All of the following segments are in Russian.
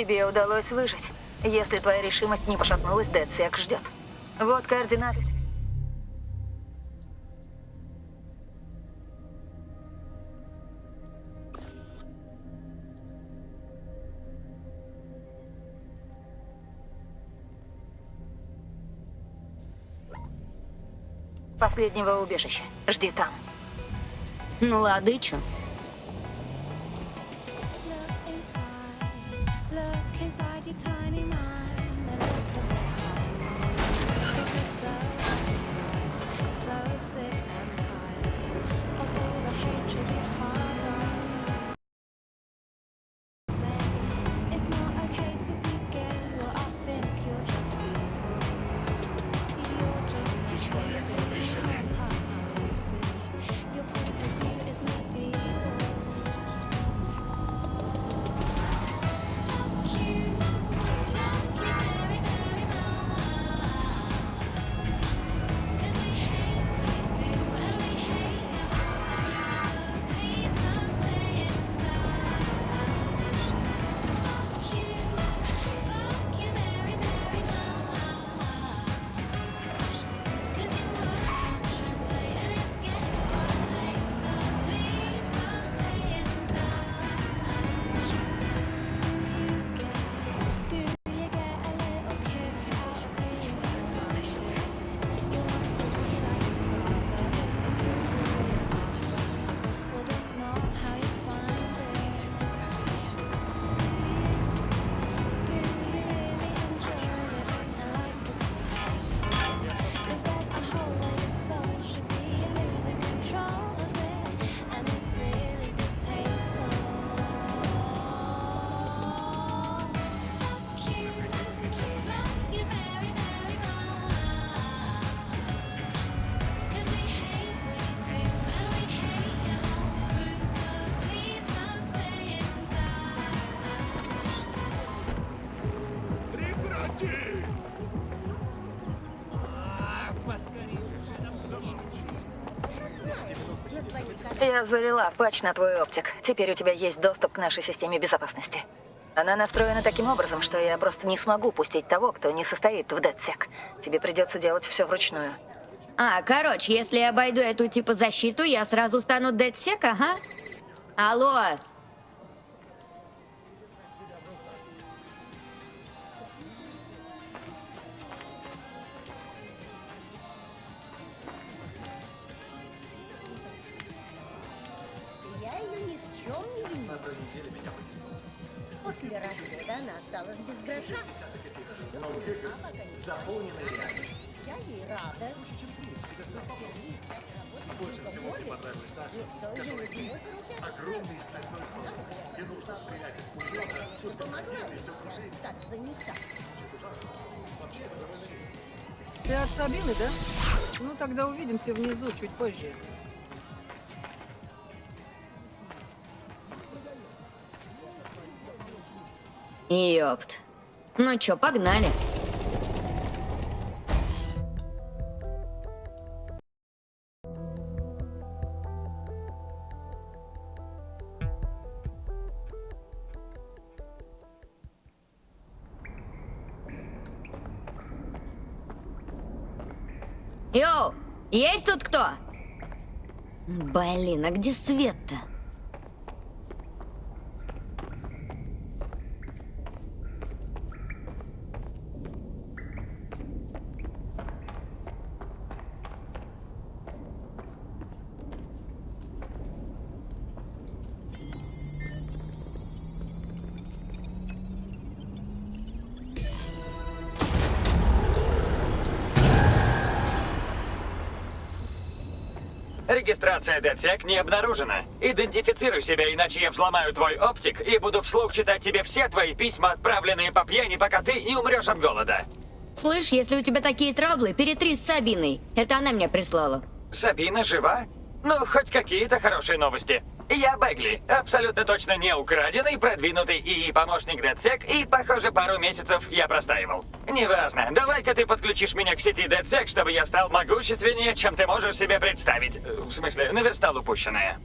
Тебе удалось выжить. Если твоя решимость не пошатнулась, Дедсек ждет. Вот координаты. Последнего убежища. Жди там. Ну ладно, и чё? tiny mind. Прекрати! Я залила патч на твой оптик. Теперь у тебя есть доступ к нашей системе безопасности. Она настроена таким образом, что я просто не смогу пустить того, кто не состоит в дедсек. Тебе придется делать все вручную. А, короче, если я обойду эту типа защиту, я сразу стану дедсек, ага? Алло, После развода она осталась без гроша. Я ей рада. Больше всего мне понравилась наша, которая имеет огромный стальной фронт. Не нужно стрелять из пулемета, пускать стрелы и все. Так занята. Ты от Сабины, да? Ну, тогда увидимся внизу чуть позже. Ёпт. Ну чё, погнали. Йоу, есть тут кто? Блин, а где свет-то? Регистрация DedSec не обнаружена. Идентифицируй себя, иначе я взломаю твой оптик и буду вслух читать тебе все твои письма, отправленные по пьяни, пока ты не умрешь от голода. Слышь, если у тебя такие траблы, перетри с Сабиной. Это она меня прислала. Сабина жива? Ну, хоть какие-то хорошие новости. Я Бегли, абсолютно точно не украденный, продвинутый и помощник DedSec, и, похоже, пару месяцев я простаивал. Неважно, давай-ка ты подключишь меня к сети DedSec, чтобы я стал могущественнее, чем ты можешь себе представить. В смысле, наверстал упущенное.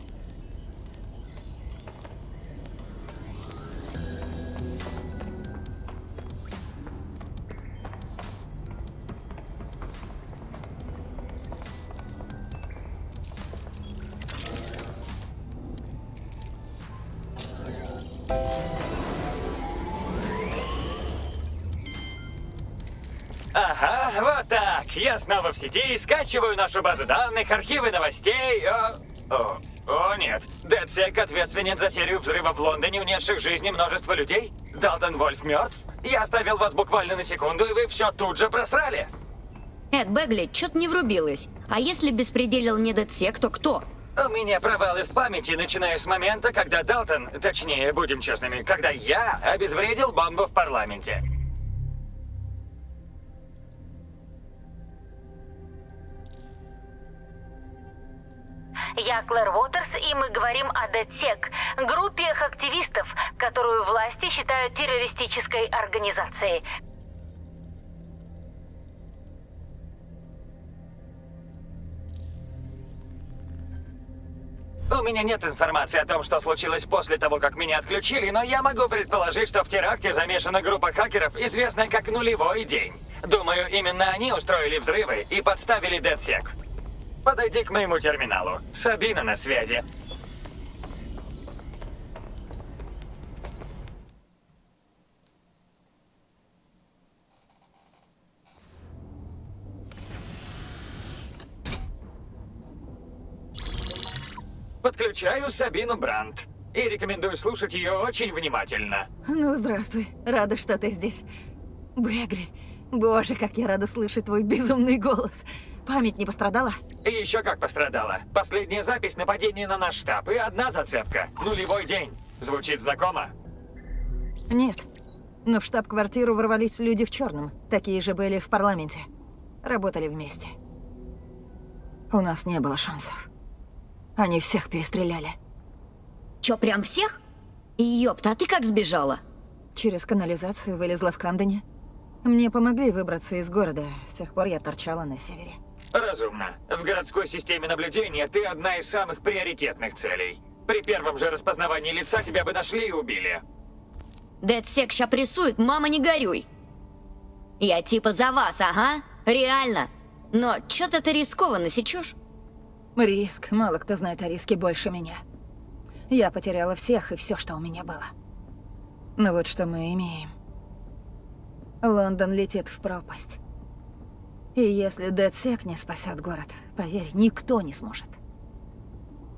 Сети, скачиваю нашу базу данных, архивы новостей. О, о, о нет. DedSec ответственен за серию взрывов в Лондоне, унесших жизни множество людей. Далтон Вольф мертв. Я оставил вас буквально на секунду, и вы все тут же просрали. Эд Бегли, чё-то не врубилась. А если беспределил не Дедсек, то кто? У меня провалы в памяти, начиная с момента, когда Далтон, точнее, будем честными, когда я обезвредил бомбу в парламенте. Я Клэр Уотерс, и мы говорим о ДЭТСЕК, группе активистов, которую власти считают террористической организацией. У меня нет информации о том, что случилось после того, как меня отключили, но я могу предположить, что в теракте замешана группа хакеров, известная как «Нулевой день». Думаю, именно они устроили взрывы и подставили DedSec. Подойди к моему терминалу. Сабина на связи. Подключаю Сабину Брандт. И рекомендую слушать ее очень внимательно. Ну, здравствуй. Рада, что ты здесь. Бегли. Боже, как я рада слышать твой безумный голос. Память не пострадала? И еще как пострадала. Последняя запись нападения на наш штаб и одна зацепка. Нулевой день. Звучит знакомо? Нет. Но в штаб-квартиру ворвались люди в черном. Такие же были в парламенте. Работали вместе. У нас не было шансов. Они всех перестреляли. Чё, прям всех? Ёпта, а ты как сбежала? Через канализацию вылезла в Камдене. Мне помогли выбраться из города. С тех пор я торчала на севере. Разумно. В городской системе наблюдения ты одна из самых приоритетных целей. При первом же распознавании лица тебя бы нашли и убили. Дедсек ща прессует, мама не горюй. Я типа за вас, ага, реально. Но чё-то ты рискованно сечешь. Риск. Мало кто знает о риске больше меня. Я потеряла всех и все, что у меня было. Но вот что мы имеем. Лондон летит в пропасть. И если Дедсек не спасет город, поверь, никто не сможет.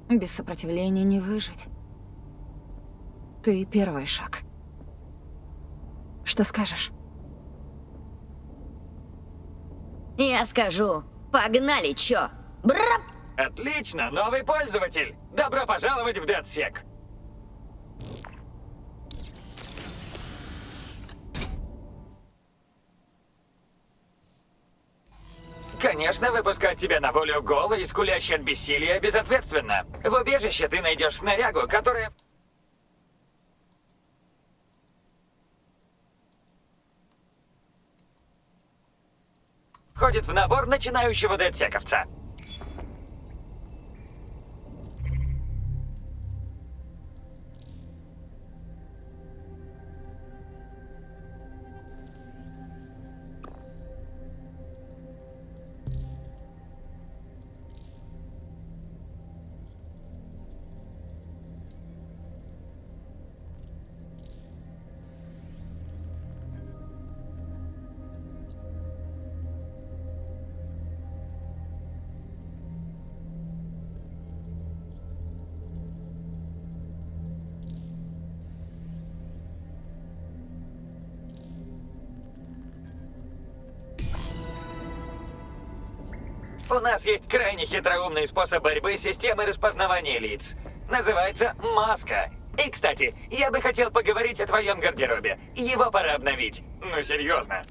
Без сопротивления не выжить. Ты первый шаг. Что скажешь? Я скажу, погнали, чё? Брап! Отлично, новый пользователь. Добро пожаловать в DedSec. Конечно, выпускать тебя на волю голый и скулящий от бессилия безответственно. В убежище ты найдешь снарягу, которая... Входит в набор начинающего дедсековца. Нас есть крайне хитроумный способ борьбы с системой распознавания лиц. Называется маска. И, кстати, я бы хотел поговорить о твоем гардеробе. Его пора обновить. Ну, серьезно.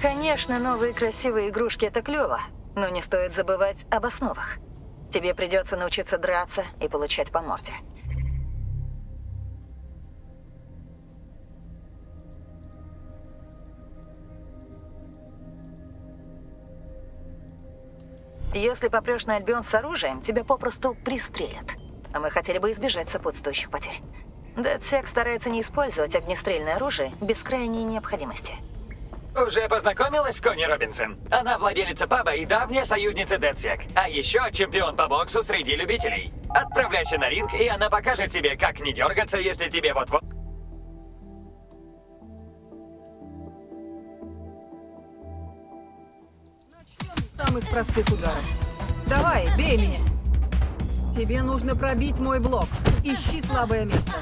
Конечно, новые красивые игрушки — это клево, но не стоит забывать об основах. Тебе придется научиться драться и получать по морде. Если попрешь на Альбион с оружием, тебя попросту пристрелят. А мы хотели бы избежать сопутствующих потерь. Дедсек старается не использовать огнестрельное оружие без крайней необходимости. Уже познакомилась с Конни Робинсон? Она владелица паба и давняя союзница Дедсек. А еще чемпион по боксу среди любителей. Отправляйся на ринг, и она покажет тебе, как не дергаться, если тебе вот-вот... Самых простых ударов. Давай, бей меня. Тебе нужно пробить мой блок. Ищи слабое место.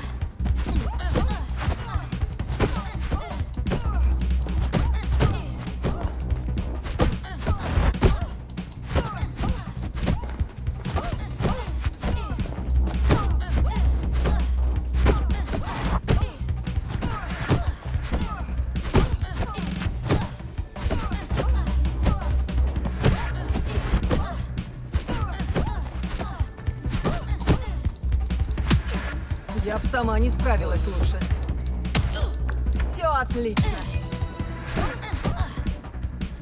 Справилась лучше. Все отлично.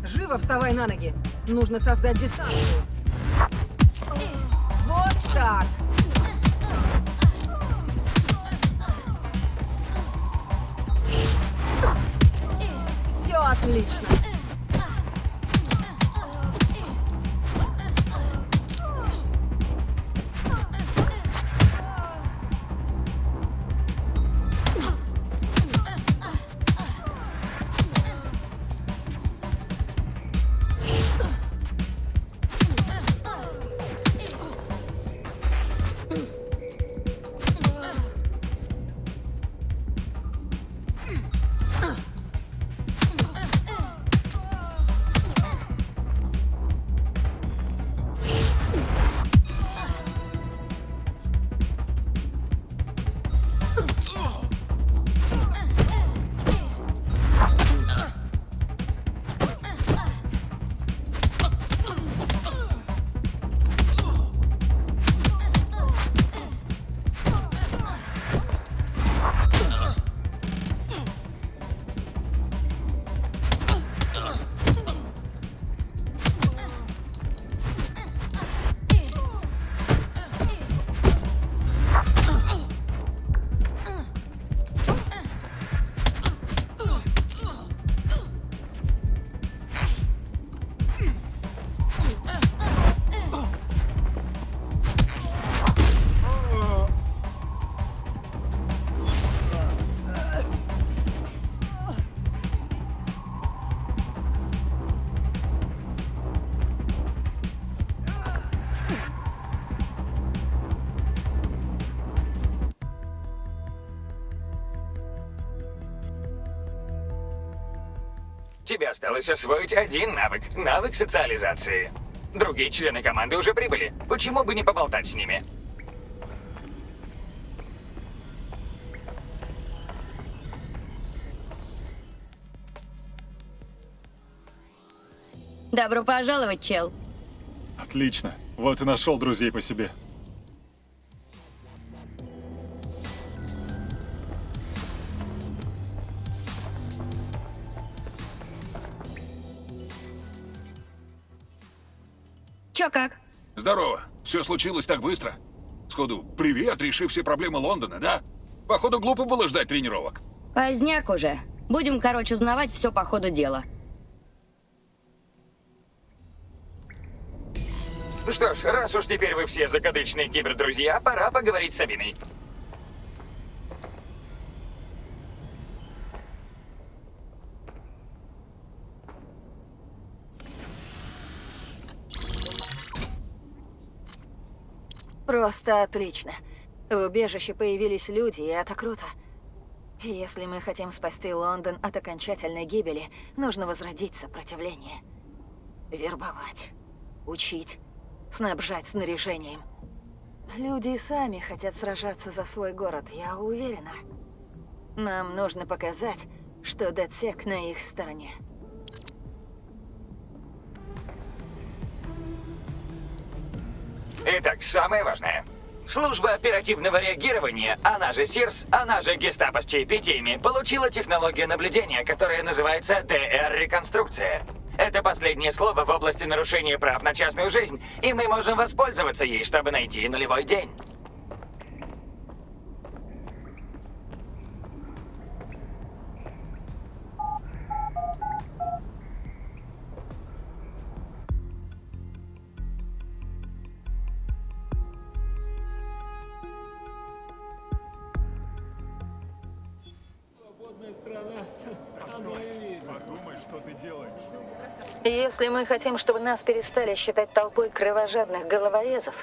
Живо вставай на ноги. Нужно создать дистанцию. Вот так. Все отлично. Тебе осталось освоить один навык. Навык социализации. Другие члены команды уже прибыли. Почему бы не поболтать с ними? Добро пожаловать, чел. Отлично. Вот и нашел друзей по себе. Чё как? Здорово. Все случилось так быстро. Сходу, привет, решив все проблемы Лондона, да? Походу, глупо было ждать тренировок. Поздняк уже. Будем, короче, узнавать все по ходу дела. Что ж, раз уж теперь вы все закадычные кибердрузья, пора поговорить с Сабиной. Просто отлично. В убежище появились люди, и это круто. Если мы хотим спасти Лондон от окончательной гибели, нужно возродить сопротивление. Вербовать, учить, снабжать снаряжением. Люди сами хотят сражаться за свой город, я уверена. Нам нужно показать, что Дедсек на их стороне. Итак, самое важное. Служба оперативного реагирования, она же СИРС, она же Гестапо с чаепитиями, получила технологию наблюдения, которая называется ДР-реконструкция. Это последнее слово в области нарушения прав на частную жизнь, и мы можем воспользоваться ей, чтобы найти нулевой день. Подумай, что ты делаешь. Если мы хотим, чтобы нас перестали считать толпой кровожадных головорезов,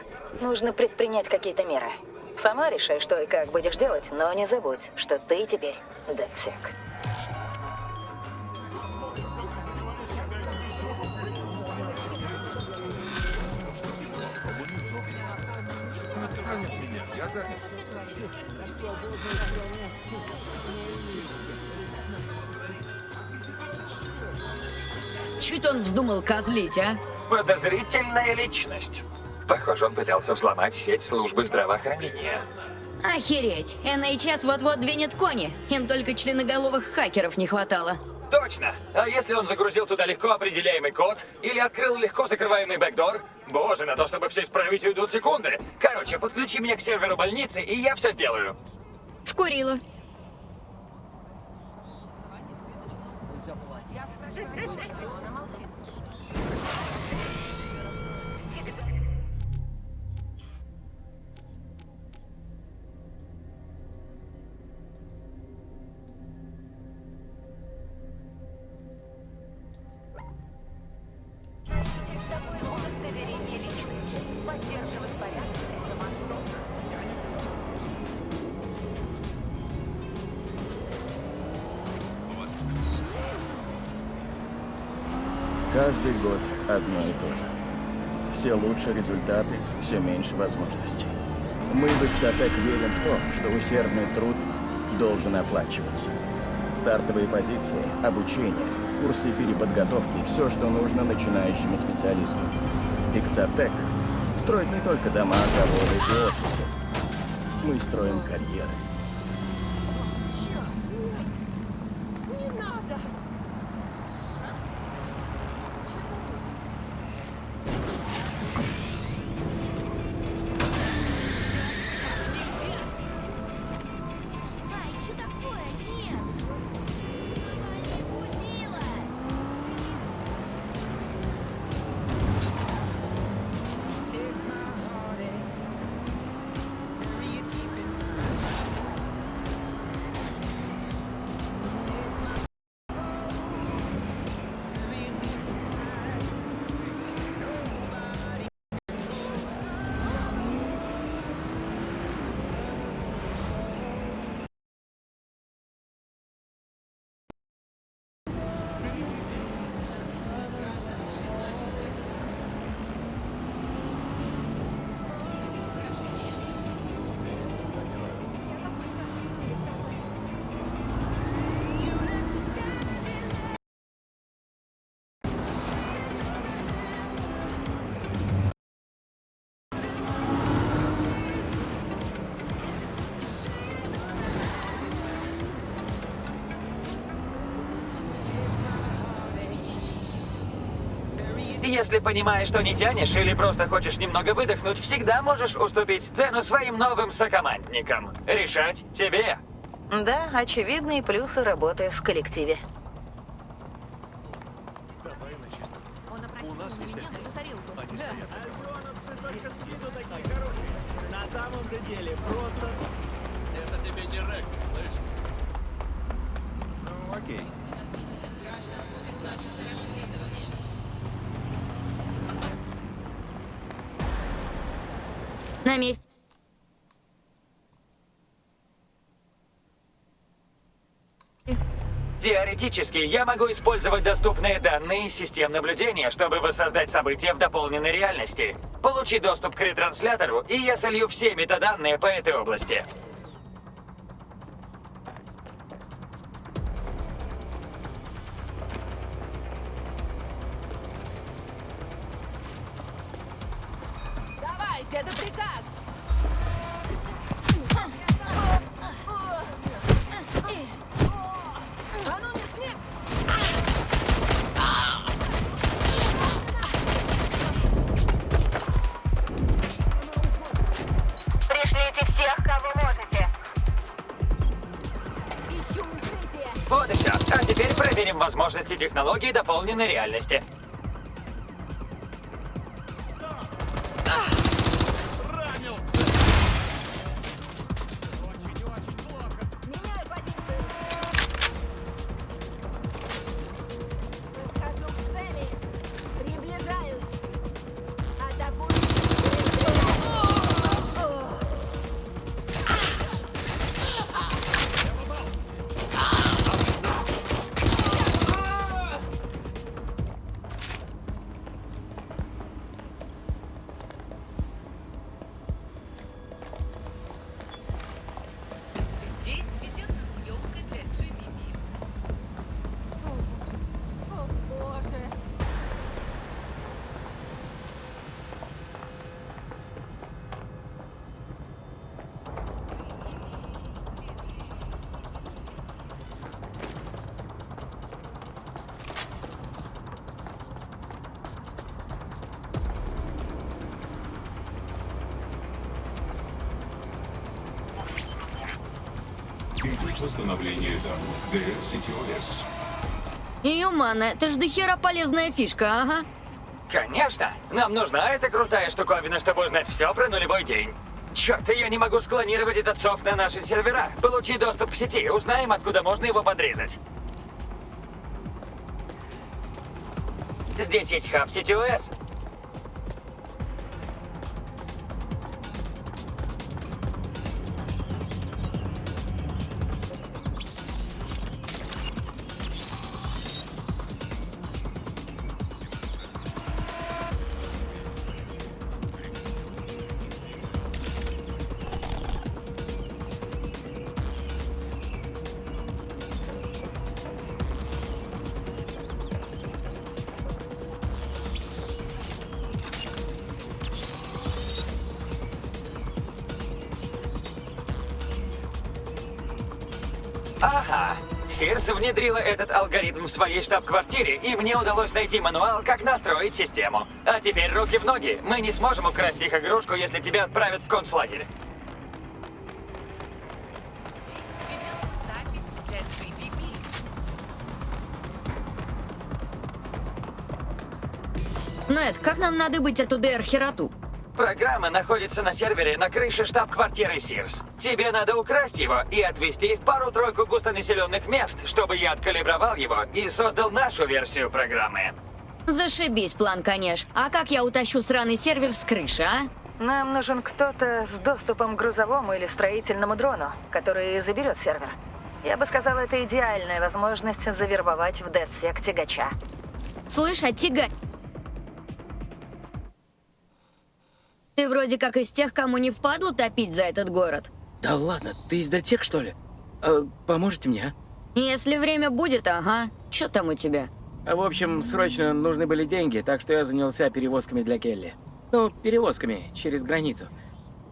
нужно предпринять какие-то меры. Сама решай, что и как будешь делать, но не забудь, что ты теперь датсек. Чуть он вздумал козлить, а? Подозрительная личность. Похоже, он пытался взломать сеть службы здравоохранения. Охереть! NHS вот-вот двинет кони. Им только членоголовых хакеров не хватало. Точно! А если он загрузил туда легко определяемый код или открыл легко закрываемый бэкдор? Боже, на то, чтобы все исправить, уйдут секунды. Короче, подключи меня к серверу больницы, и я все сделаю. Вкурила. Каждый Все лучше результаты, все меньше возможностей. Мы в Иксотек верим в то, что усердный труд должен оплачиваться. Стартовые позиции, обучение, курсы переподготовки – все, что нужно начинающему специалисту. Иксотек строит не только дома, заводы и офисы. Мы строим карьеры. Если понимаешь, что не тянешь или просто хочешь немного выдохнуть, всегда можешь уступить сцену своим новым сокомандникам. Решать тебе. Да, очевидные плюсы работы в коллективе. На самом же деле, просто... Это тебе не регби, слышь? Ну, окей. На месте. Теоретически, я могу использовать доступные данные систем наблюдения, чтобы воссоздать события в дополненной реальности. Получи доступ к ретранслятору, и я солью все метаданные по этой области. Дополненной реальности. Восстановление данных. Юмана, это ж дохера полезная фишка, ага. Конечно. Нам нужна эта крутая штуковина, чтобы узнать все про нулевой день. Черт, я не могу склонировать этот софт на наши сервера. Получи доступ к сети, узнаем, откуда можно его подрезать. Здесь есть хаб CTOS. Ага. Внедрила этот алгоритм в своей штаб-квартире, и мне удалось найти мануал, как настроить систему. А теперь руки в ноги. Мы не сможем украсть их игрушку, если тебя отправят в концлагерь. Это, как нам надо быть эту ДР-хероту? Программа находится на сервере на крыше штаб-квартиры Сирс. Тебе надо украсть его и отвезти в пару-тройку густонаселенных мест, чтобы я откалибровал его и создал нашу версию программы. Зашибись, план, конечно. А как я утащу сраный сервер с крыши, а? Нам нужен кто-то с доступом к грузовому или строительному дрону, который заберет сервер. Я бы сказала, это идеальная возможность завербовать в DedSec тягача. Слышь, а тяга... Ты вроде как из тех, кому не впадло топить за этот город. Да ладно, ты из дотек, что ли? А, поможете мне, Если время будет, ага. Чё там у тебя? а? В общем, срочно нужны были деньги, так что я занялся перевозками для Келли. Ну, перевозками через границу.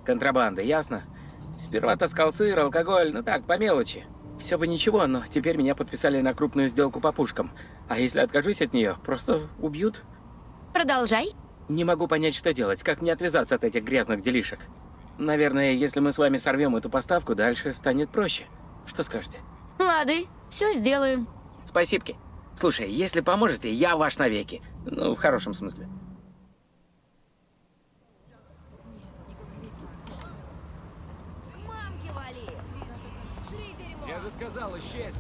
Контрабанда, ясно? Сперва таскал сыр, алкоголь, ну так, по мелочи. Все бы ничего, но теперь меня подписали на крупную сделку по пушкам. А если откажусь от нее, просто убьют. Продолжай. Не могу понять, что делать, как мне отвязаться от этих грязных делишек. Наверное, если мы с вами сорвем эту поставку, дальше станет проще. Что скажете? Лады, все сделаем. Спасибки. Слушай, если поможете, я ваш навеки. Ну, в хорошем смысле. Я же сказал, исчезь.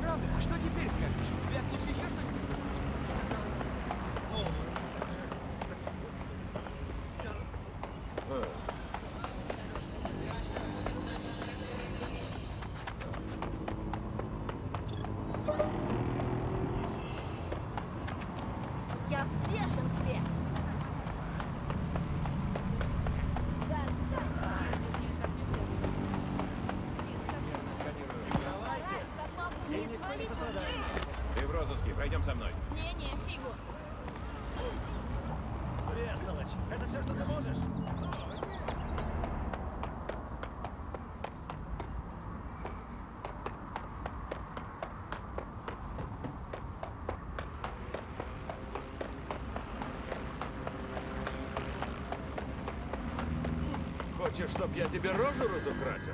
Правда? А что теперь скажешь? Вякнешь еще что-нибудь? Я в бешенстве! Да отстань! Не со мной. Не-не, фигу. Бестолочь, это все, что ты можешь? Хочешь, чтоб я тебе рожу разукрасил?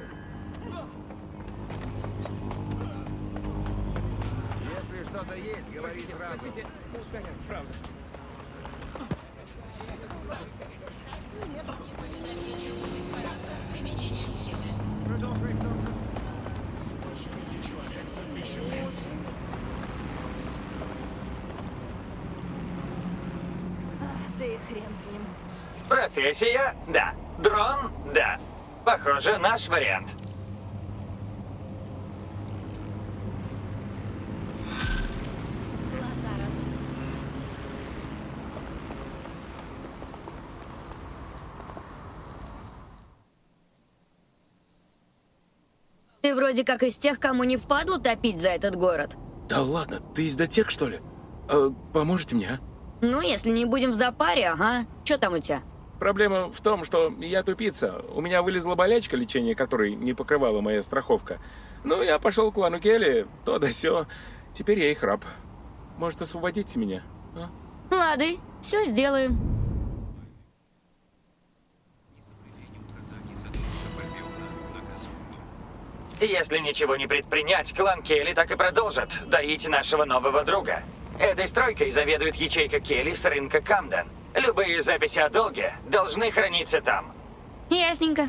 Если что-то есть, говори сразу. Правда. Да и хрен с ним. Профессия? Да. Дрон? Да. Похоже, наш вариант. Ты вроде как из тех, кому не впадло топить за этот город. Да ладно, ты из дотек, что ли? А, поможете мне, а? Ну, если не будем в запаре, ага. Что там у тебя? Проблема в том, что я тупица. У меня вылезла болячка, лечение которой не покрывала моя страховка. Ну, я пошел к клану Келли, то да сё. Теперь я их раб. Может, освободите меня? а? Лады, все сделаем. Если ничего не предпринять, клан Келли так и продолжит доить нашего нового друга. Этой стройкой заведует ячейка Келли с рынка Камден. Любые записи о долге должны храниться там. Ясненько.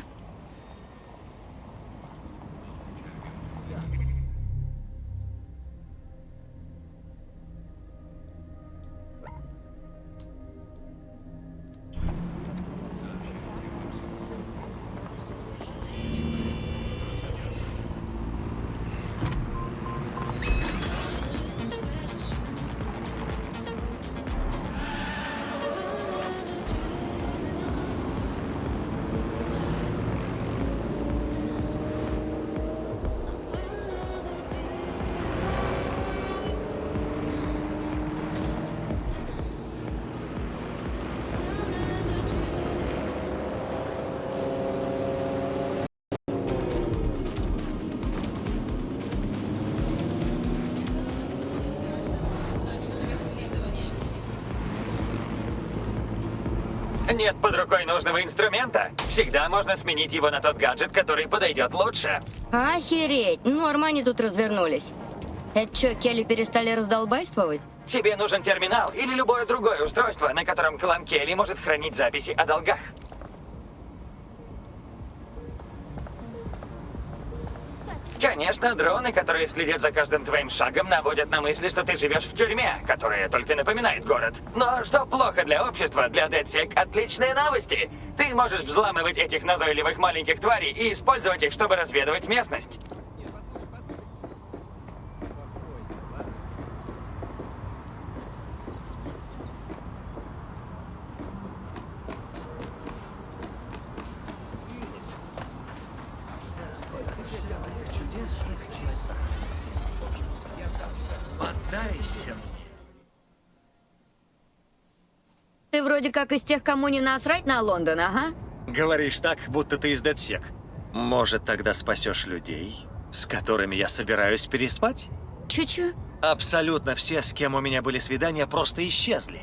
Нет под рукой нужного инструмента. Всегда можно сменить его на тот гаджет, который подойдет лучше. Охереть, норм они тут развернулись. Это что, Келли перестали раздолбайствовать? Тебе нужен терминал или любое другое устройство, на котором клан Келли может хранить записи о долгах. Конечно, дроны, которые следят за каждым твоим шагом, наводят на мысли, что ты живешь в тюрьме, которая только напоминает город. Но что плохо для общества, для DedSec отличные новости. Ты можешь взламывать этих назойливых маленьких тварей и использовать их, чтобы разведывать местность. Вроде как из тех, кому не насрать на Лондон, ага? Говоришь так, будто ты из Дедсек. Может, тогда спасешь людей, с которыми я собираюсь переспать? Чуть-чуть. Абсолютно все, с кем у меня были свидания, просто исчезли.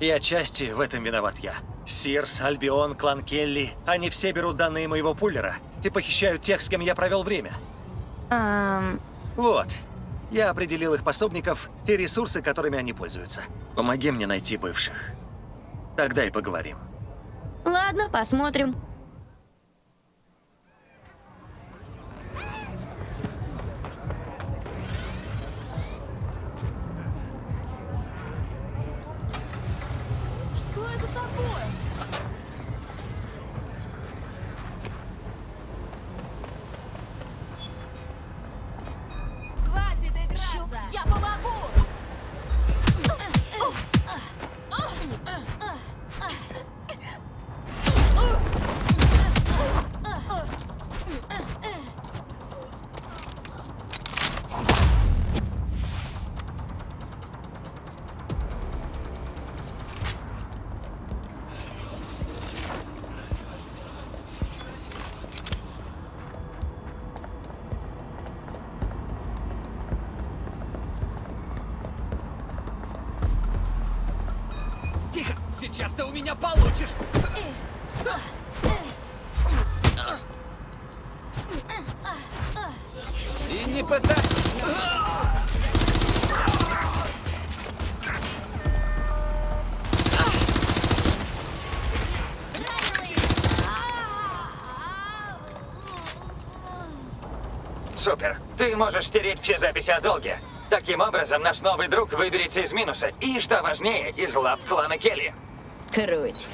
И отчасти в этом виноват я. Сирс, Альбион, клан Келли, они все берут данные моего пуллера и похищают тех, с кем я провел время. Эм, Вот. Я определил их пособников и ресурсы, которыми они пользуются. Помоги мне найти бывших. Тогда и поговорим. ладно, посмотрим. Можешь стереть все записи о долге. Таким образом, наш новый друг выберется из минуса. И, что важнее, из лап клана Келли. Круть.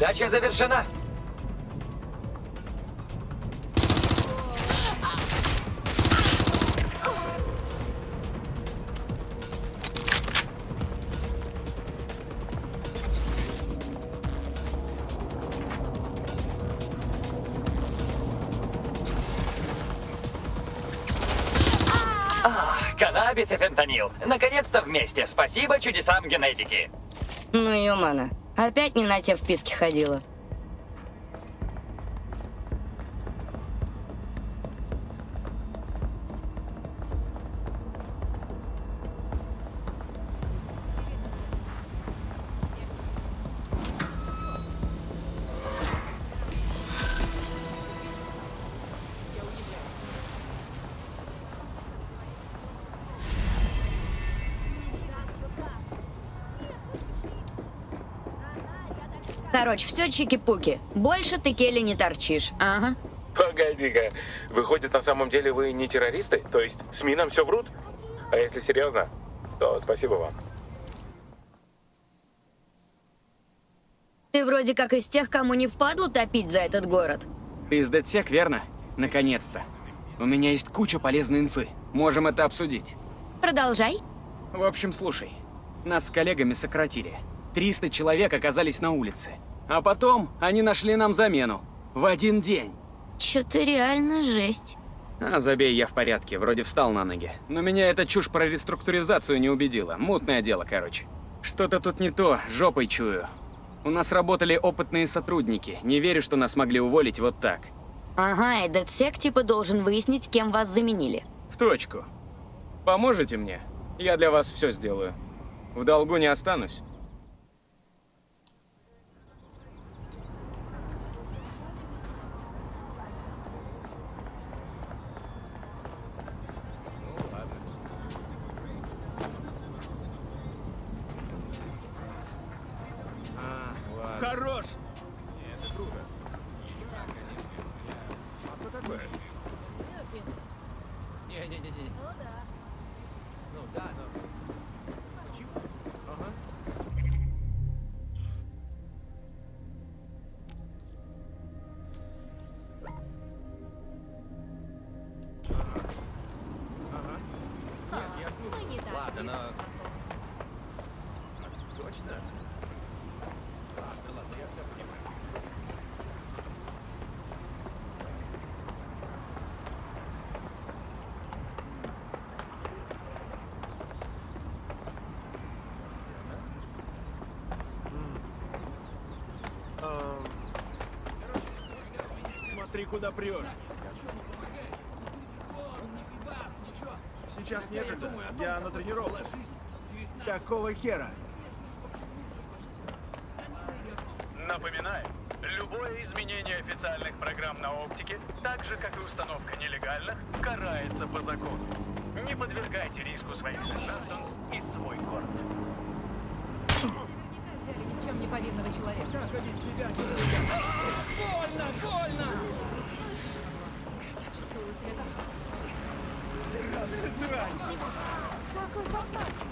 Передача завершена. Каннабис и фентанил. Наконец-то вместе. Спасибо чудесам генетики. Ну, Юмана, опять не на те вписки ходила. Короче, все чики-пуки. Больше ты Келли не торчишь. Ага. Погоди-ка, выходит, на самом деле вы не террористы? То есть СМИ нам все врут? А если серьезно, то спасибо вам. Ты вроде как из тех, кому не впадло топить за этот город. Ты из DedSec, верно? Наконец-то. У меня есть куча полезной инфы. Можем это обсудить. Продолжай. В общем, слушай. Нас с коллегами сократили. 300 человек оказались на улице. А потом они нашли нам замену. В один день. Чё-то реально жесть. А, забей, я в порядке. Вроде встал на ноги. Но меня эта чушь про реструктуризацию не убедила. Мутное дело, короче. Что-то тут не то, жопой чую. У нас работали опытные сотрудники. Не верю, что нас могли уволить вот так. Ага, и DedSec типа должен выяснить, кем вас заменили. В точку. Поможете мне? Я для вас все сделаю. В долгу не останусь. Смотри, куда прешь. Сейчас некогда. Я на тренировке. Какого хера? Напоминаю, любое изменение официальных программ на оптике, так же как и установка нелегальных, карается по закону. Не подвергайте риску своих сограждан и свой город. Взяли ни в чем не повинного человека. Как они себя Больно, больно! Я чувствовала себя как Сраная срань! Какой кошмар!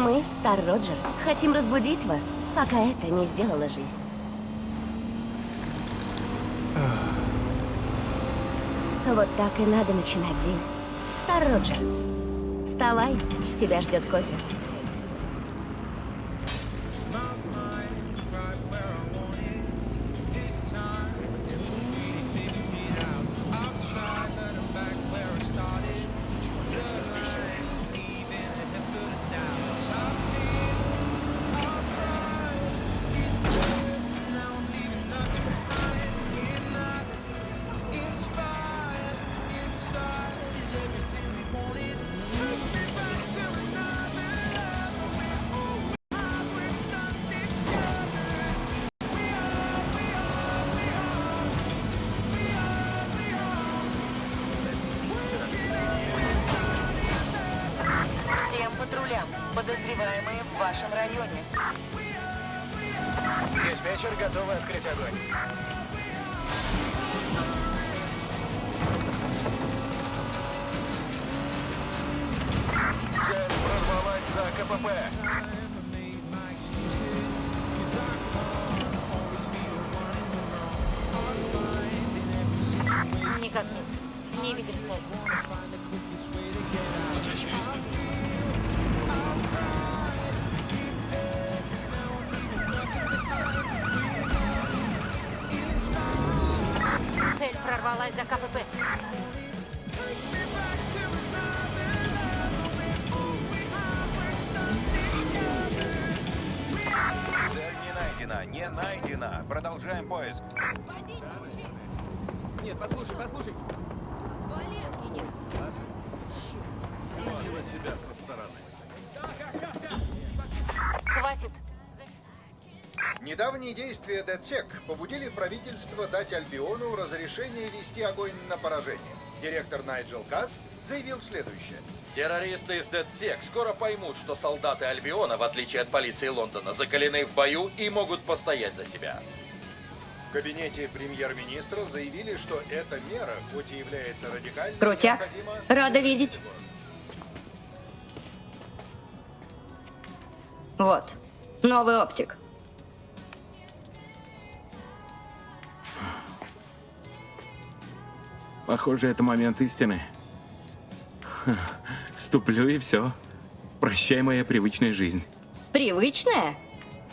Мы, Стар Роджер, хотим разбудить вас, пока это не сделала жизнь. Вот так и надо начинать день. Стар Роджер, вставай, тебя ждет кофе. Действия ДЦЕК побудили правительство дать Альбиону разрешение вести огонь на поражение. Директор Найджел Касс заявил следующее. Террористы из DedSec скоро поймут, что солдаты Альбиона, в отличие от полиции Лондона, закалены в бою и могут постоять за себя. В кабинете премьер-министра заявили, что эта мера, хоть и является радикальной, Крутяк. необходима Рада видеть. Вот. Новый оптик. Похоже, это момент истины. Вступлю и все. Прощай, моя привычная жизнь. Привычная?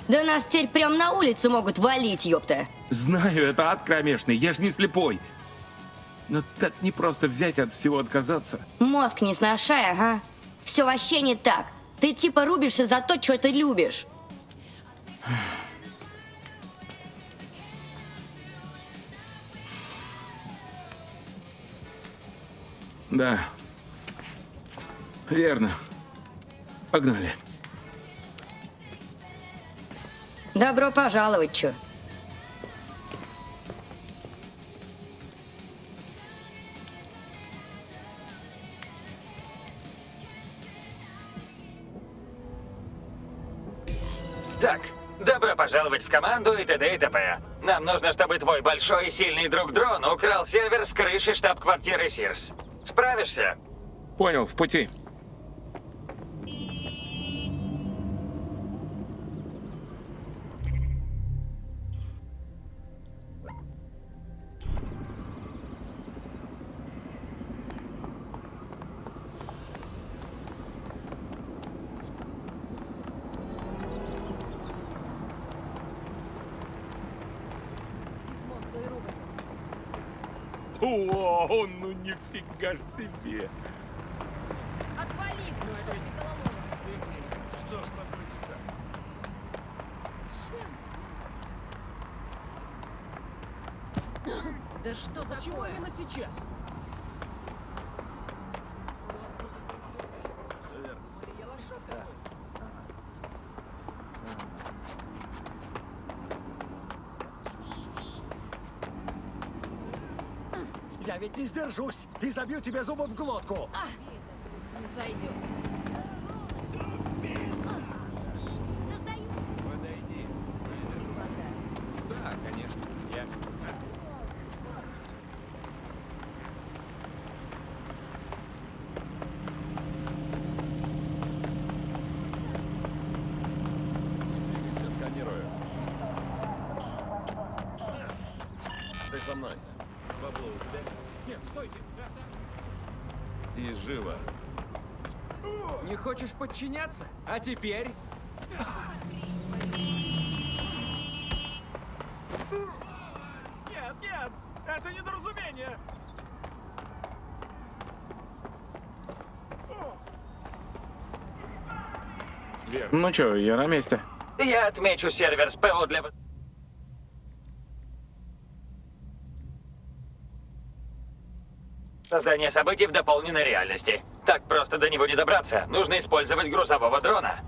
Да нас теперь прям на улице могут валить, ёпта. Знаю, это ад кромешный, я ж не слепой. Но так не просто взять от всего отказаться. Мозг не сношай, ага. Все вообще не так. Ты типа рубишься за то, что ты любишь. Да. Верно. Погнали. Добро пожаловать, чё. Так, добро пожаловать в команду и т.д. и т.п. Нам нужно, чтобы твой большой и сильный друг Дрон украл сервер с крыши штаб-квартиры Сирс. Справишься? Понял, в пути. Нифига ж себе. Отвали! Что с тобой не так? Да что Почему такое? именно сейчас? Я ведь не сдержусь и забью тебе зубы в глотку. Не сойдет. Подойди. Да, конечно. Я... Ты со мной. Бабло у тебя? Нет, стойте. И живо. Не хочешь подчиняться? А теперь? Нет, нет, это недоразумение. Ну чё, я на месте. Я отмечу сервер СПО для... Создание событий в дополненной реальности. Так просто до него не добраться. Нужно использовать грузового дрона.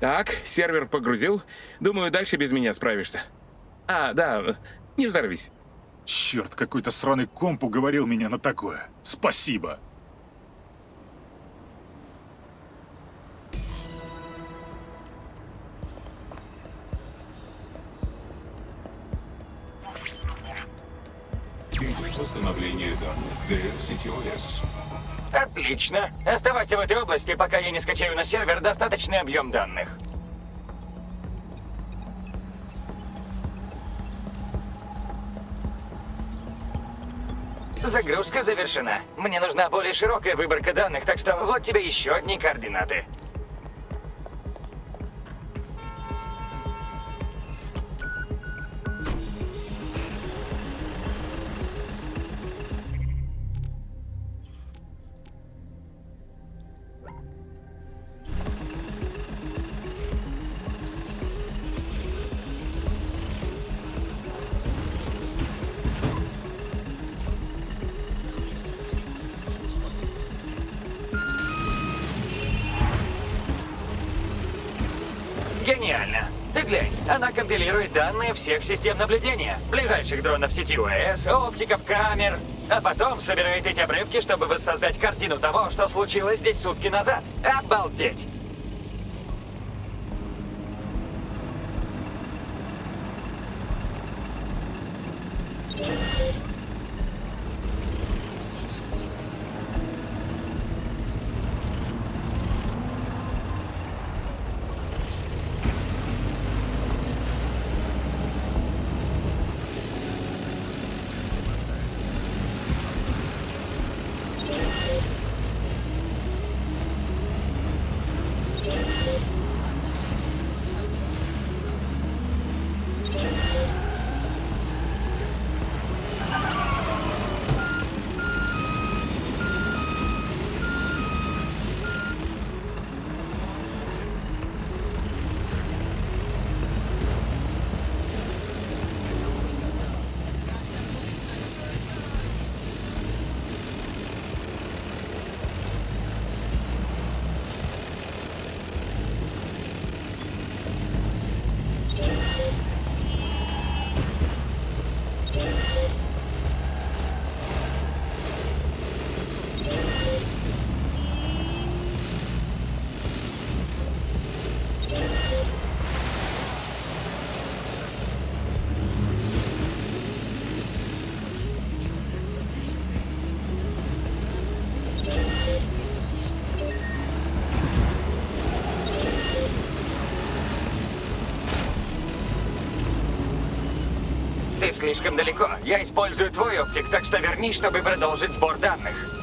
Так, сервер погрузил. Думаю, дальше без меня справишься. А, да, не взорвись. Черт, какой-то сраный комп уговорил меня на такое. Спасибо. Области, пока я не скачаю на сервер достаточный объем данных. Загрузка завершена. Мне нужна более широкая выборка данных, так что вот тебе еще одни координаты. Она компилирует данные всех систем наблюдения. Ближайших дронов сети ОС, оптиков, камер. А потом собирает эти обрывки, чтобы воссоздать картину того, что случилось здесь сутки назад. Обалдеть! Ты слишком далеко. Я использую твой оптик, так что вернись, чтобы продолжить сбор данных.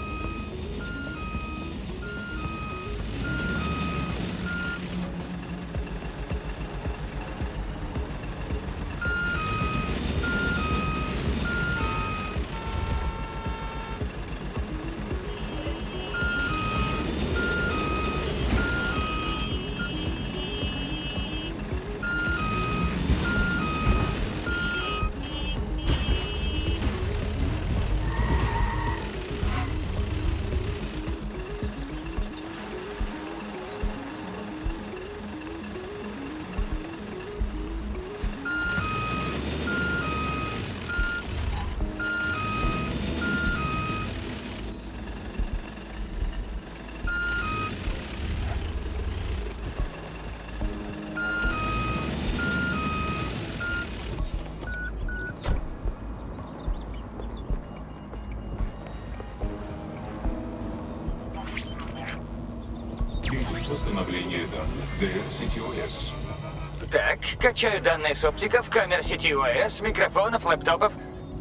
Качаю данные с оптиков, камер сети ОС, микрофонов, лэптопов.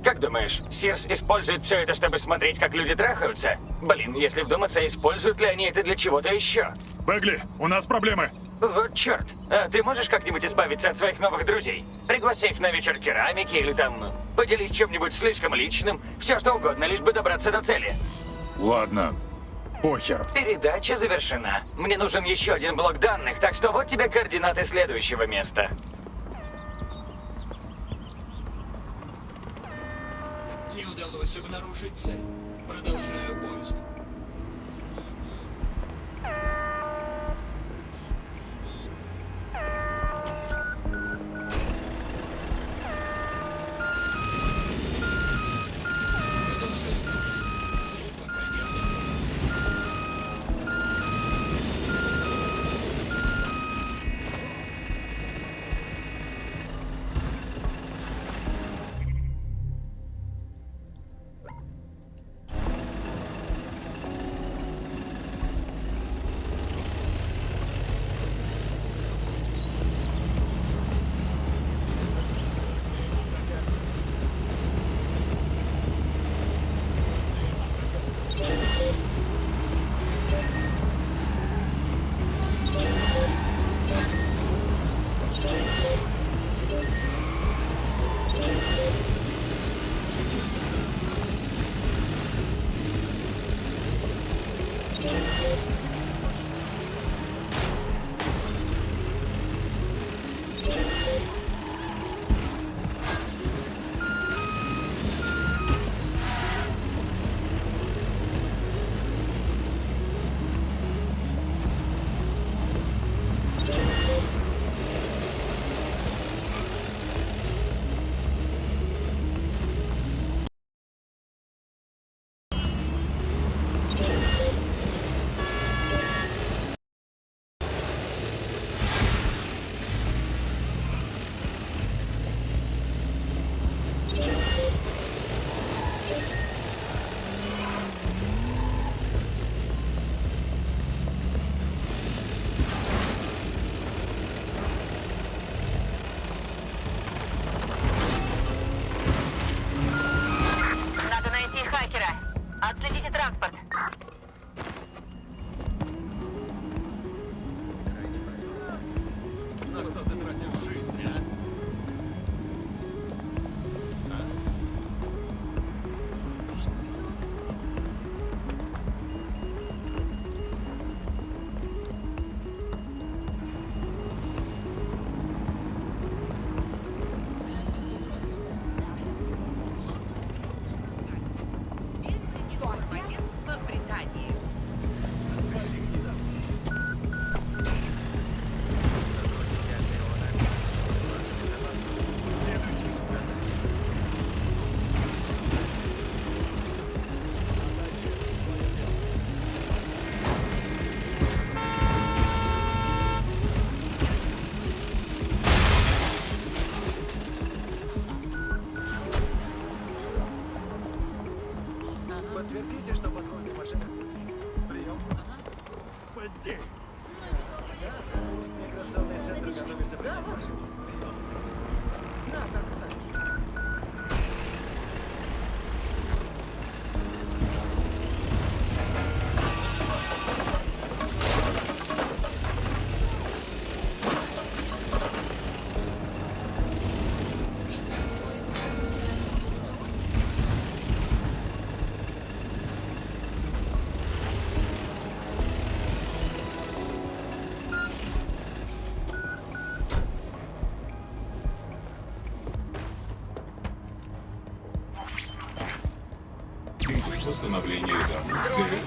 Как думаешь, Сирс использует все это, чтобы смотреть, как люди трахаются? Блин, если вдуматься, используют ли они это для чего-то еще? Бегли, у нас проблемы. Вот черт. А ты можешь как-нибудь избавиться от своих новых друзей? Пригласи их на вечер керамики или там поделись чем-нибудь слишком личным. Все что угодно, лишь бы добраться до цели. Ладно, похер. Передача завершена. Мне нужен еще один блок данных, так что вот тебе координаты следующего места. Не обнаружить цель.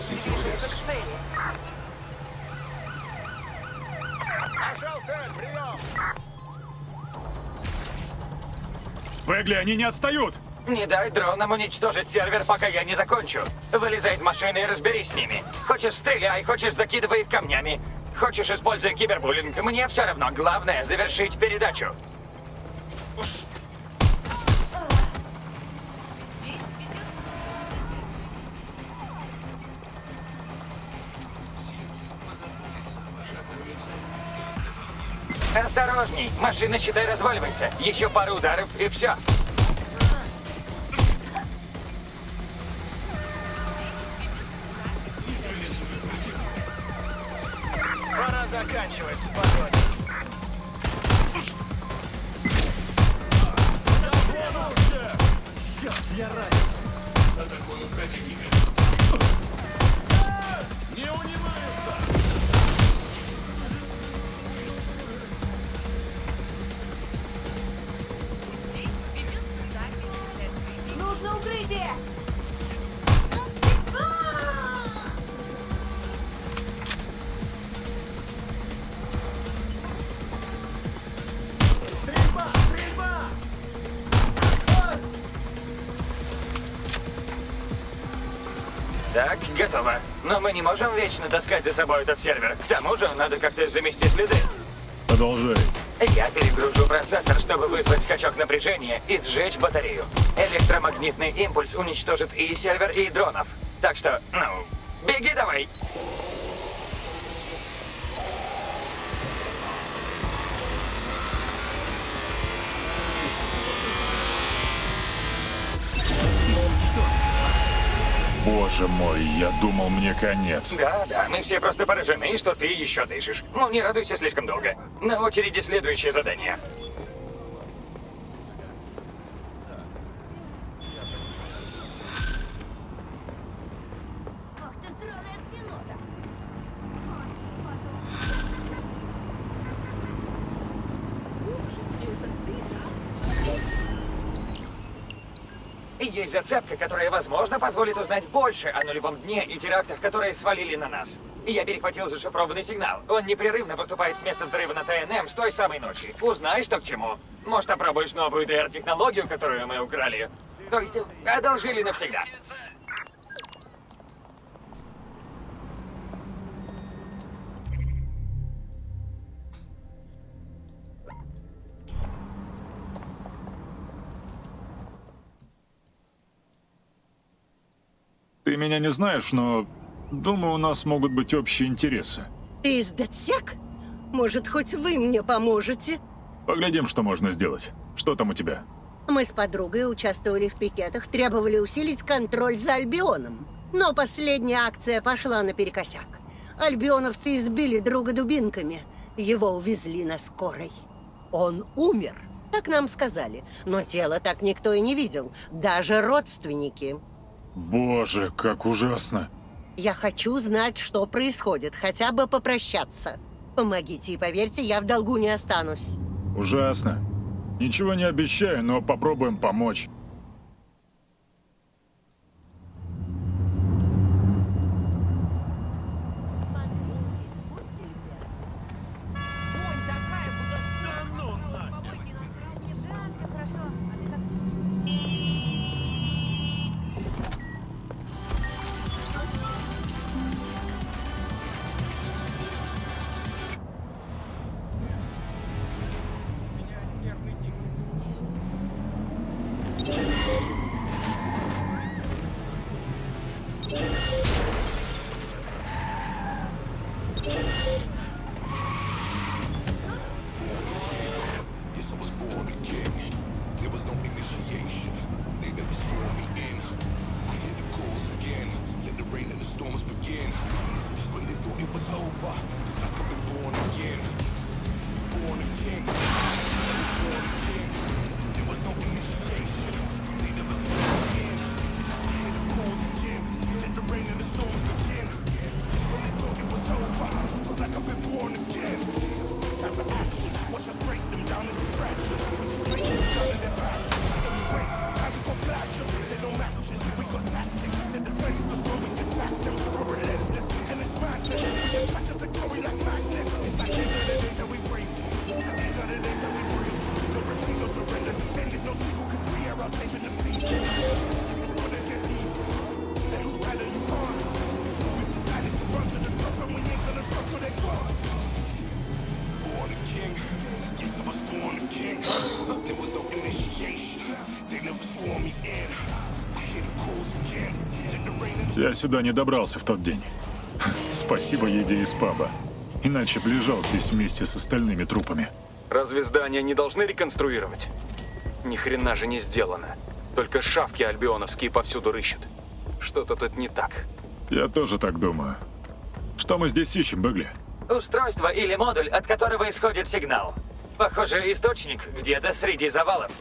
Данных DCTOS. Нашел цель, прием! Бегли, они не отстают! Не дай дронам уничтожить сервер, пока я не закончу. Вылезай из машины и разберись с ними. Хочешь стреляй, хочешь закидывай камнями. Хочешь используй кибербуллинг, мне все равно. Главное завершить передачу. Машина, считай, разваливается. Еще пару ударов и все. Не можем вечно таскать за собой этот сервер. К тому же, надо как-то замести следы. Продолжай. Я перегружу процессор, чтобы вызвать скачок напряжения и сжечь батарею. Электромагнитный импульс уничтожит и сервер, и дронов. Так что, ну, Боже мой, я думал, мне конец. Да, да, мы все просто поражены, что ты еще дышишь. Ну, не радуйся слишком долго. На очереди следующее задание. Есть зацепка, которая, возможно, позволит узнать больше о нулевом дне и терактах, которые свалили на нас. И я перехватил зашифрованный сигнал. Он непрерывно поступает с места взрыва на ТНМ с той самой ночи. Узнай, что к чему. Может, опробуешь новую ДР-технологию, которую мы украли. То есть, одолжили навсегда. Меня не знаешь, но думаю, у нас могут быть общие интересы. Ты из Датсек? Может, хоть вы мне поможете? Поглядим, что можно сделать. Что там у тебя? Мы с подругой участвовали в пикетах, требовали усилить контроль за Альбионом. Но последняя акция пошла наперекосяк. Альбионовцы избили друга дубинками. Его увезли на скорой. Он умер, так нам сказали. Но тело так никто и не видел. Даже родственники. Боже, как ужасно. Я хочу знать, что происходит, хотя бы попрощаться. Помогите и поверьте, я в долгу не останусь. Ужасно. Ничего не обещаю, но попробуем помочь. Я сюда не добрался в тот день. Спасибо еде из паба. Иначе лежал здесь вместе с остальными трупами. Разве здания не должны реконструировать? Ни хрена же не сделано. Только шавки альбионовские повсюду рыщут. Что-то тут не так. Я тоже так думаю. Что мы здесь ищем, Бегли? Устройство или модуль, от которого исходит сигнал. Похоже, источник где-то среди завалов.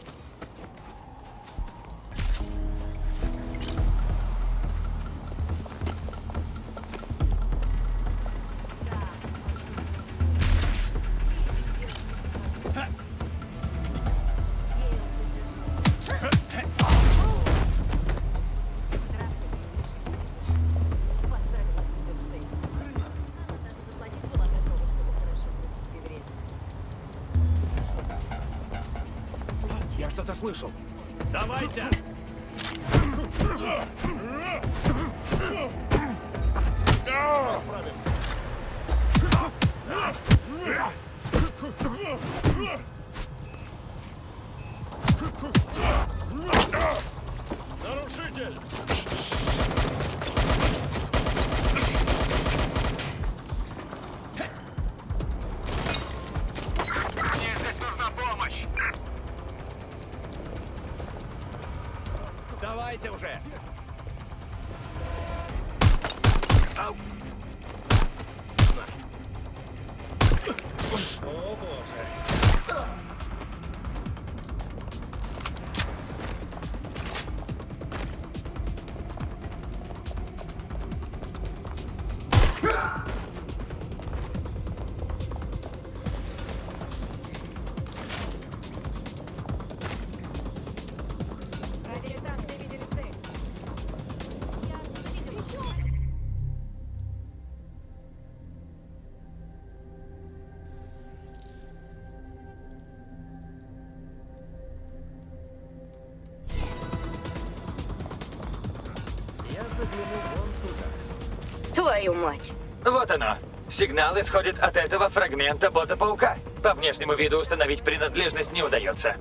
Твою мать. Вот оно. Сигнал исходит от этого фрагмента бота-паука. По внешнему виду установить принадлежность не удается.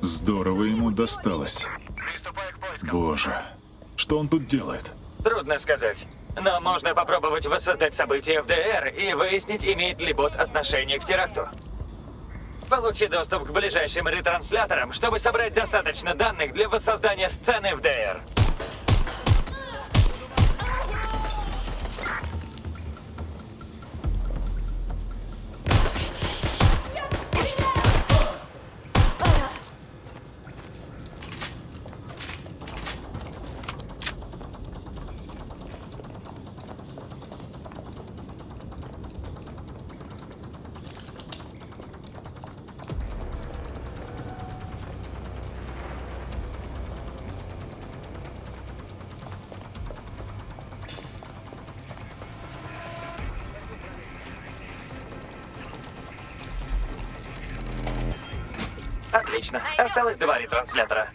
Здорово ему досталось. Боже, что он тут делает? Трудно сказать. Но можно попробовать воссоздать события в ДР и выяснить, имеет ли бот отношение к теракту. Получи доступ к ближайшим ретрансляторам, чтобы собрать достаточно данных для воссоздания сцены в ДР. Отлично. Осталось два ретранслятора.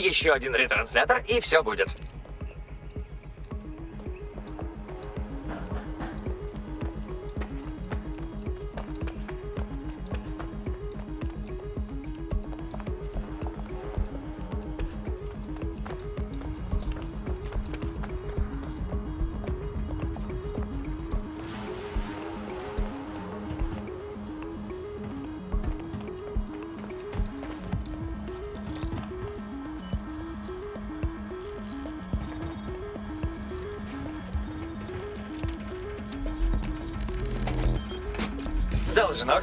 Еще один ретранслятор, и все будет.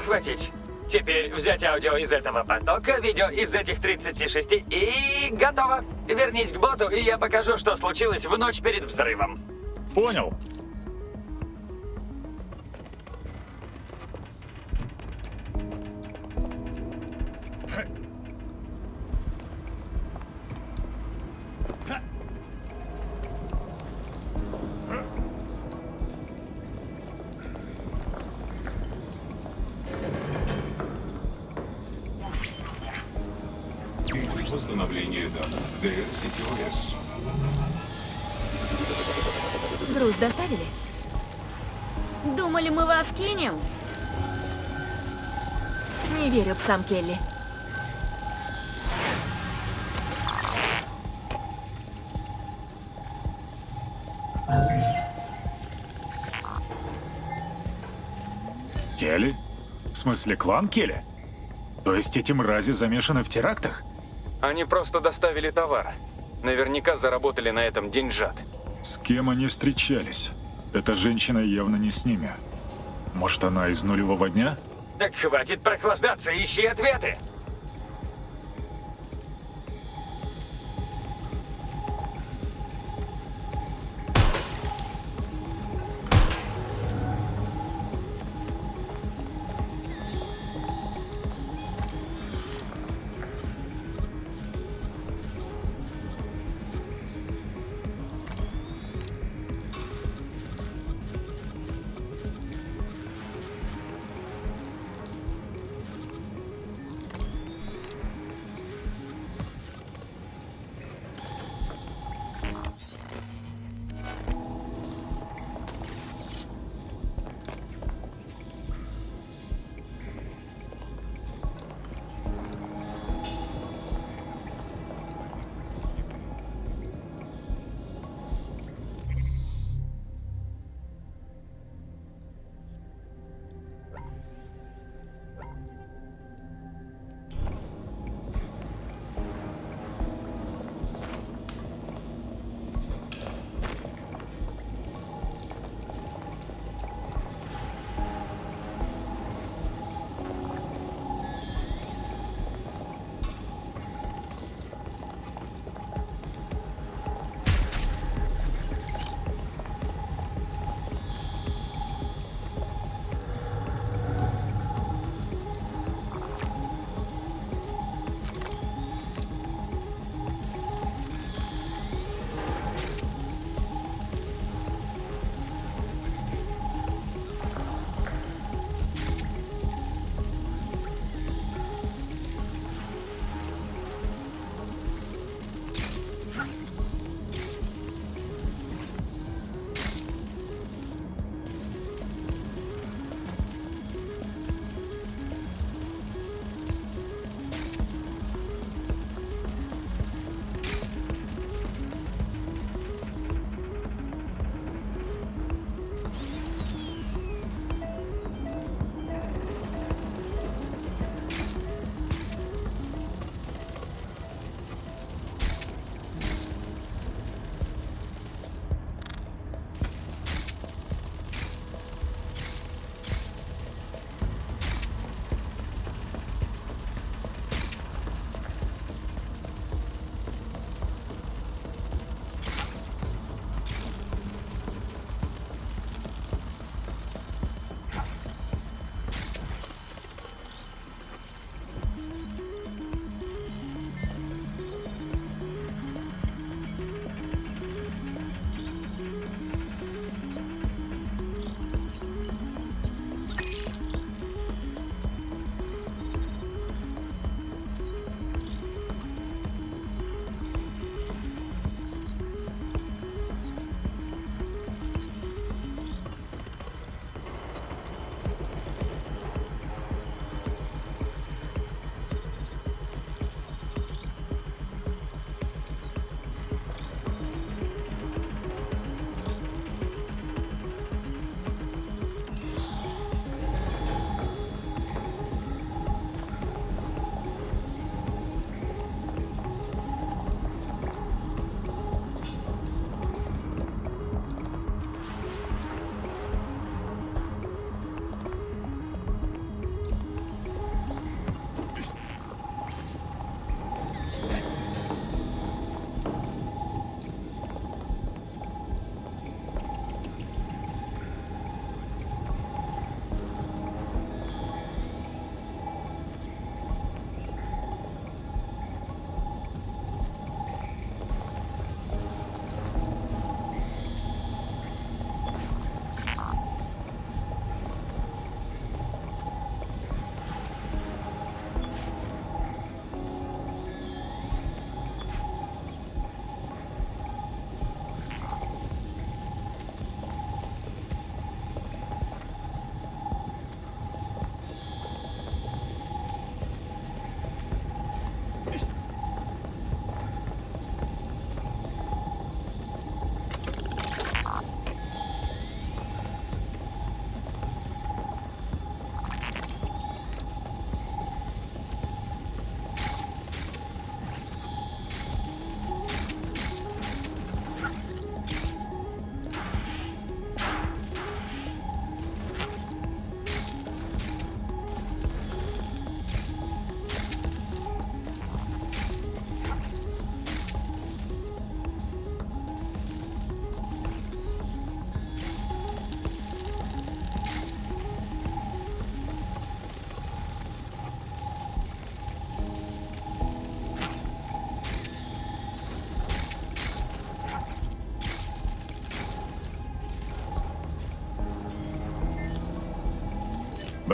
Хватить. Теперь взять аудио из этого потока, видео из этих 36 и готово. Вернись к боту, и я покажу, что случилось в ночь перед взрывом. Понял. Псам Келли. Келли? В смысле, клан Келли? То есть эти мрази замешаны в терактах? Они просто доставили товар. Наверняка заработали на этом деньжат. С кем они встречались? Эта женщина явно не с ними. Может, она из нулевого дня? Так хватит прохлаждаться, ищи ответы.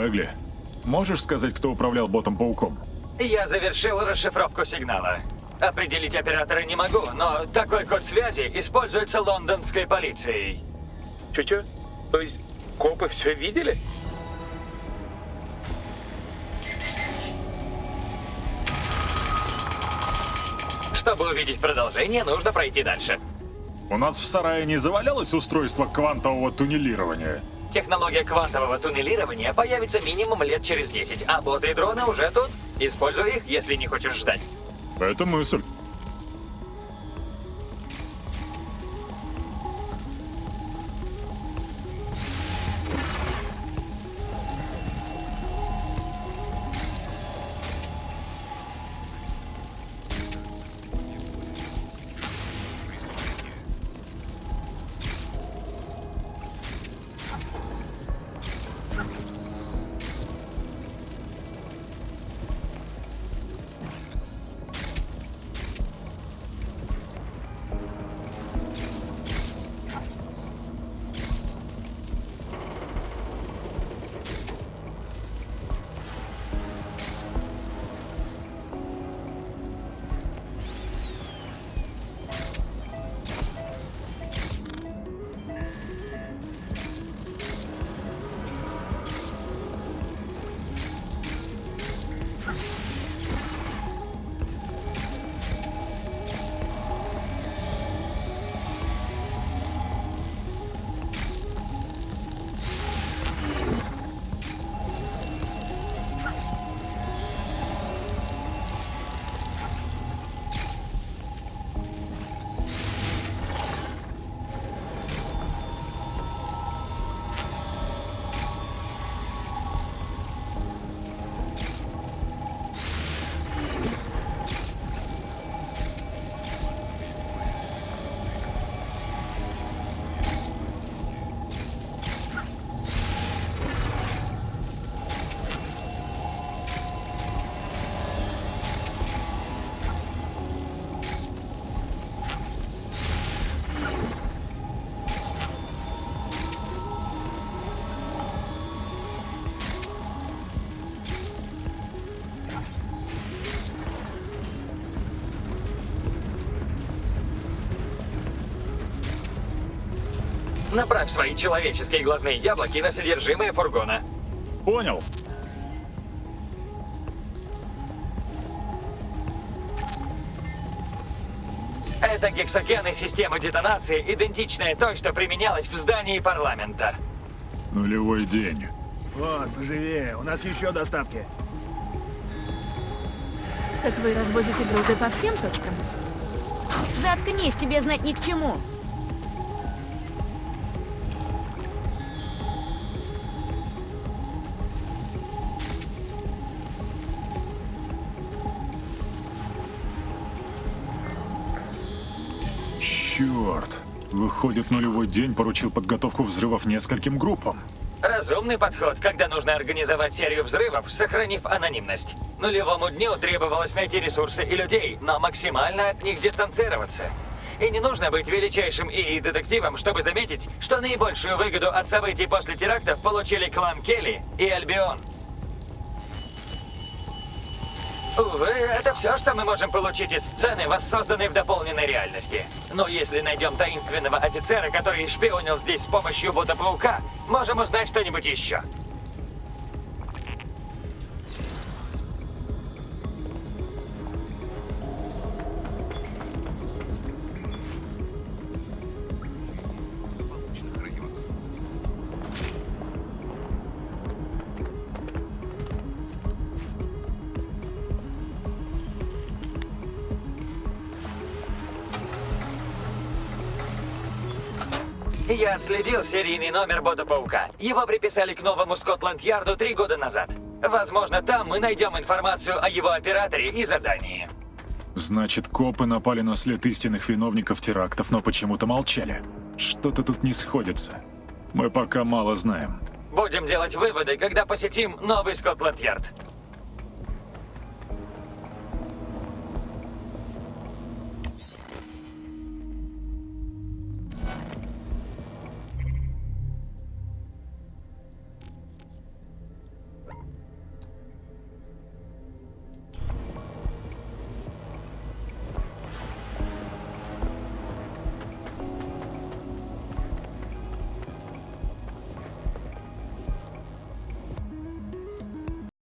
Бегли, можешь сказать, кто управлял ботом-пауком? Я завершил расшифровку сигнала. Определить оператора не могу, но такой код связи используется лондонской полицией. Чё-чё? То есть копы все видели? Чтобы увидеть продолжение, нужно пройти дальше. У нас в сарае не завалялось устройство квантового туннелирования? Технология квантового туннелирования появится минимум лет через 10, а боты и дроны уже тут. Используй их, если не хочешь ждать. Это мысль. Направь свои человеческие глазные яблоки на содержимое фургона. Понял. Это гексогены системы детонации, идентичная той, что применялась в здании парламента. Нулевой день. Вот, поживее, у нас еще доставки. Так вы развозите грузы по всем точкам? Заткнись, тебе знать ни к чему. Черт. Выходит, нулевой день поручил подготовку взрывов нескольким группам. Разумный подход, когда нужно организовать серию взрывов, сохранив анонимность. Нулевому дню требовалось найти ресурсы и людей, но максимально от них дистанцироваться. И не нужно быть величайшим и детективом, чтобы заметить, что наибольшую выгоду от событий после терактов получили клан Келли и Альбион. Увы, это все, что мы можем получить из сцены, воссозданной в дополненной реальности. Но если найдем таинственного офицера, который шпионил здесь с помощью бота-паука, можем узнать что-нибудь еще. Я отследил серийный номер Бота-паука. Его приписали к новому Скотланд-Ярду три года назад. Возможно, там мы найдем информацию о его операторе и задании. Значит, копы напали на след истинных виновников терактов, но почему-то молчали. Что-то тут не сходится. Мы пока мало знаем. Будем делать выводы, когда посетим новый Скотланд-Ярд.